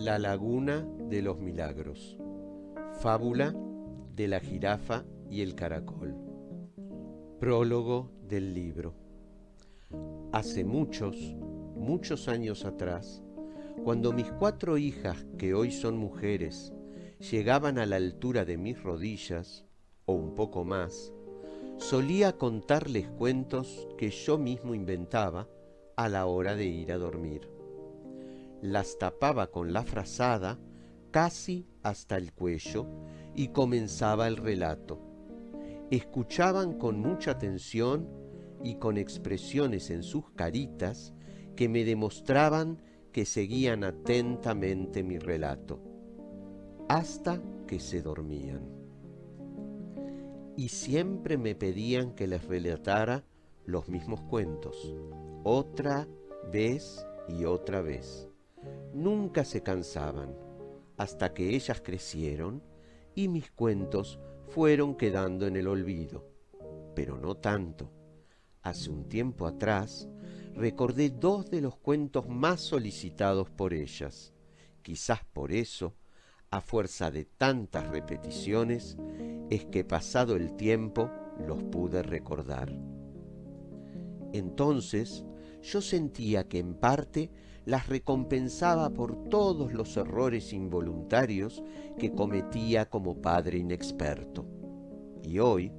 La laguna de los milagros. Fábula de la jirafa y el caracol. Prólogo del libro. Hace muchos, muchos años atrás, cuando mis cuatro hijas, que hoy son mujeres, llegaban a la altura de mis rodillas, o un poco más, solía contarles cuentos que yo mismo inventaba a la hora de ir a dormir las tapaba con la frazada casi hasta el cuello y comenzaba el relato. Escuchaban con mucha atención y con expresiones en sus caritas que me demostraban que seguían atentamente mi relato, hasta que se dormían. Y siempre me pedían que les relatara los mismos cuentos, otra vez y otra vez. Nunca se cansaban, hasta que ellas crecieron y mis cuentos fueron quedando en el olvido. Pero no tanto. Hace un tiempo atrás recordé dos de los cuentos más solicitados por ellas. Quizás por eso, a fuerza de tantas repeticiones, es que pasado el tiempo los pude recordar. Entonces yo sentía que en parte las recompensaba por todos los errores involuntarios que cometía como padre inexperto. Y hoy,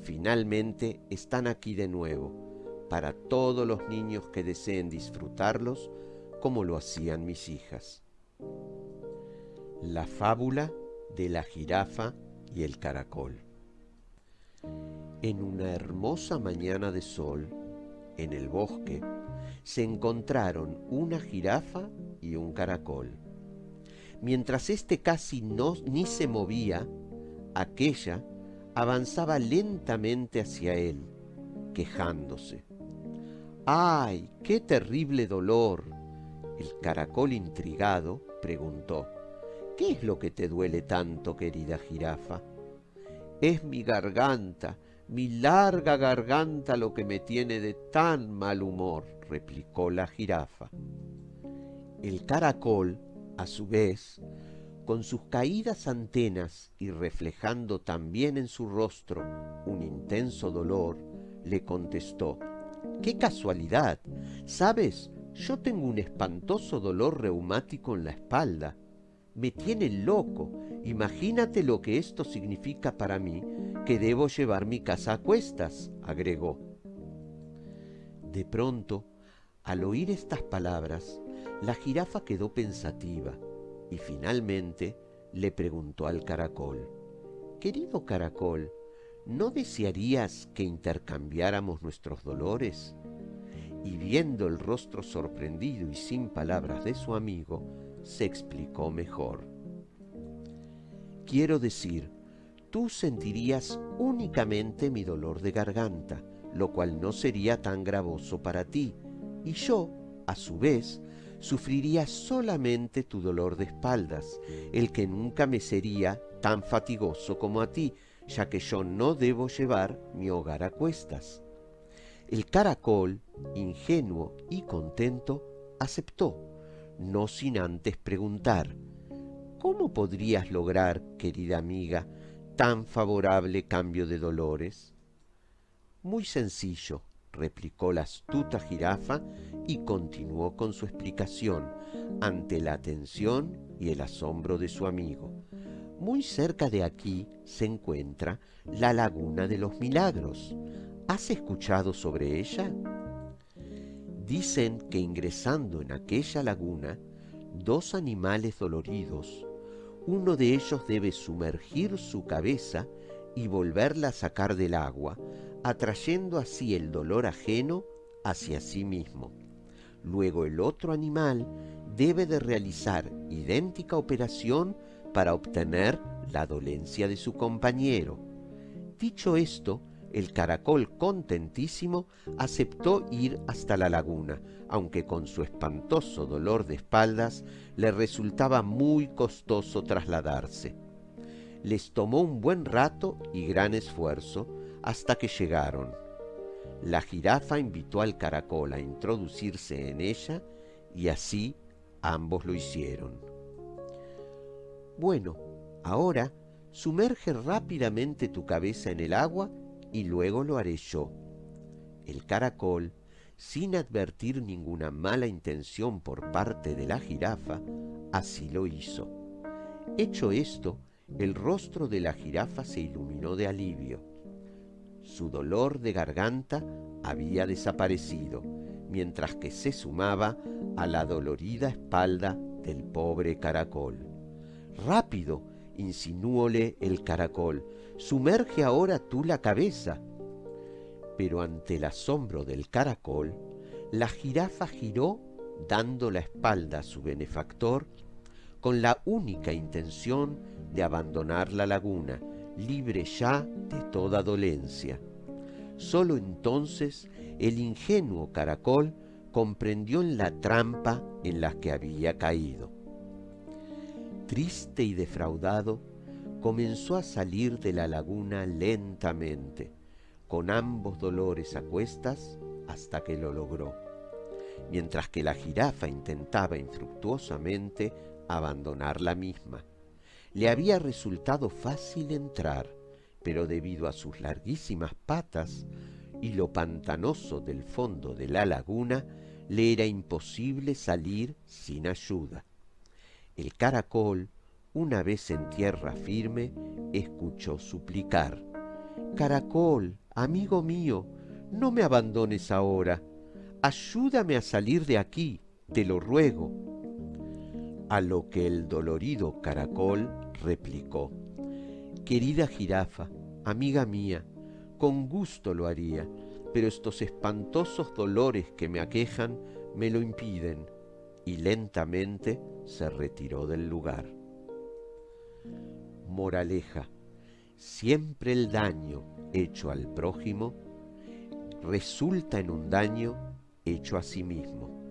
finalmente, están aquí de nuevo, para todos los niños que deseen disfrutarlos como lo hacían mis hijas. La fábula de la jirafa y el caracol. En una hermosa mañana de sol, en el bosque, se encontraron una jirafa y un caracol. Mientras éste casi no ni se movía, aquella avanzaba lentamente hacia él, quejándose. ¡Ay, qué terrible dolor! El caracol intrigado preguntó, ¿Qué es lo que te duele tanto, querida jirafa? Es mi garganta, mi larga garganta lo que me tiene de tan mal humor, replicó la jirafa. El caracol, a su vez, con sus caídas antenas y reflejando también en su rostro un intenso dolor, le contestó, ¡Qué casualidad! ¿Sabes? Yo tengo un espantoso dolor reumático en la espalda. Me tiene loco. Imagínate lo que esto significa para mí que debo llevar mi casa a cuestas, agregó. De pronto, al oír estas palabras, la jirafa quedó pensativa y finalmente le preguntó al caracol, Querido caracol, ¿no desearías que intercambiáramos nuestros dolores? Y viendo el rostro sorprendido y sin palabras de su amigo, se explicó mejor. Quiero decir, tú sentirías únicamente mi dolor de garganta, lo cual no sería tan gravoso para ti, y yo, a su vez, sufriría solamente tu dolor de espaldas, el que nunca me sería tan fatigoso como a ti, ya que yo no debo llevar mi hogar a cuestas. El caracol, ingenuo y contento, aceptó, no sin antes preguntar, ¿Cómo podrías lograr, querida amiga, tan favorable cambio de dolores? Muy sencillo, replicó la astuta jirafa y continuó con su explicación ante la atención y el asombro de su amigo. Muy cerca de aquí se encuentra la Laguna de los Milagros. ¿Has escuchado sobre ella? Dicen que ingresando en aquella laguna, dos animales doloridos uno de ellos debe sumergir su cabeza y volverla a sacar del agua, atrayendo así el dolor ajeno hacia sí mismo. Luego el otro animal debe de realizar idéntica operación para obtener la dolencia de su compañero. Dicho esto, el caracol contentísimo aceptó ir hasta la laguna, aunque con su espantoso dolor de espaldas le resultaba muy costoso trasladarse. Les tomó un buen rato y gran esfuerzo hasta que llegaron. La jirafa invitó al caracol a introducirse en ella y así ambos lo hicieron. Bueno, ahora sumerge rápidamente tu cabeza en el agua y luego lo haré yo. El caracol, sin advertir ninguna mala intención por parte de la jirafa, así lo hizo. Hecho esto, el rostro de la jirafa se iluminó de alivio. Su dolor de garganta había desaparecido, mientras que se sumaba a la dolorida espalda del pobre caracol. Rápido, insinuóle el caracol, sumerge ahora tú la cabeza. Pero ante el asombro del caracol, la jirafa giró dando la espalda a su benefactor con la única intención de abandonar la laguna, libre ya de toda dolencia. Sólo entonces el ingenuo caracol comprendió en la trampa en la que había caído. Triste y defraudado, comenzó a salir de la laguna lentamente, con ambos dolores a cuestas, hasta que lo logró, mientras que la jirafa intentaba infructuosamente abandonar la misma. Le había resultado fácil entrar, pero debido a sus larguísimas patas y lo pantanoso del fondo de la laguna, le era imposible salir sin ayuda. El caracol, una vez en tierra firme, escuchó suplicar. Caracol, amigo mío, no me abandones ahora. Ayúdame a salir de aquí, te lo ruego. A lo que el dolorido caracol replicó. Querida jirafa, amiga mía, con gusto lo haría, pero estos espantosos dolores que me aquejan me lo impiden. Y lentamente se retiró del lugar. Moraleja. Siempre el daño hecho al prójimo resulta en un daño hecho a sí mismo.